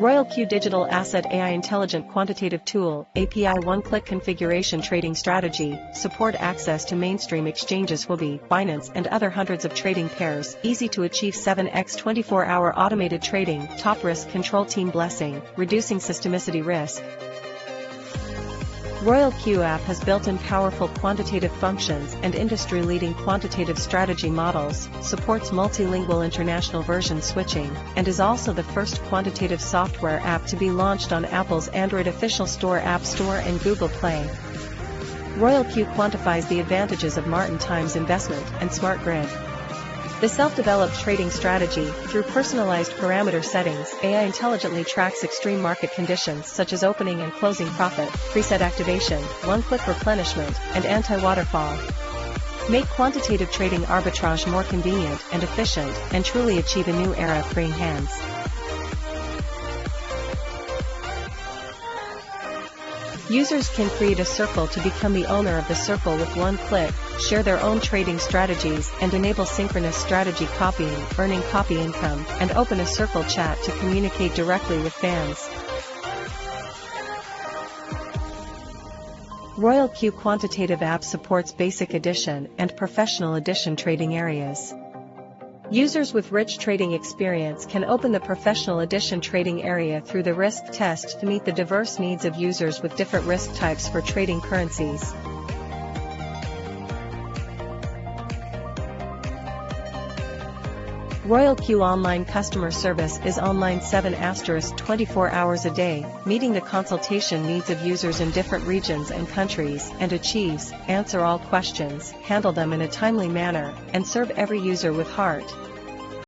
Royal Q Digital Asset AI Intelligent Quantitative Tool, API One-Click Configuration Trading Strategy, support access to mainstream exchanges Huobi, Binance and other hundreds of trading pairs, easy to achieve 7x 24-hour automated trading, top risk control team blessing, reducing systemicity risk. Royal Q app has built-in powerful quantitative functions and industry-leading quantitative strategy models, supports multilingual international version switching, and is also the first quantitative software app to be launched on Apple's Android official store App Store and Google Play. Royal Q quantifies the advantages of Martin Times investment and Smart Grid. The self-developed trading strategy, through personalized parameter settings, AI intelligently tracks extreme market conditions such as opening and closing profit, preset activation, one-click replenishment, and anti-waterfall. Make quantitative trading arbitrage more convenient and efficient, and truly achieve a new era of freeing hands. Users can create a circle to become the owner of the circle with one click, share their own trading strategies, and enable synchronous strategy copying, earning copy income, and open a circle chat to communicate directly with fans. Royal Q Quantitative app supports Basic Edition and Professional Edition trading areas. Users with rich trading experience can open the Professional Edition trading area through the risk test to meet the diverse needs of users with different risk types for trading currencies. Royal Q Online customer service is online 7 24 hours a day, meeting the consultation needs of users in different regions and countries, and achieves, answer all questions, handle them in a timely manner, and serve every user with heart,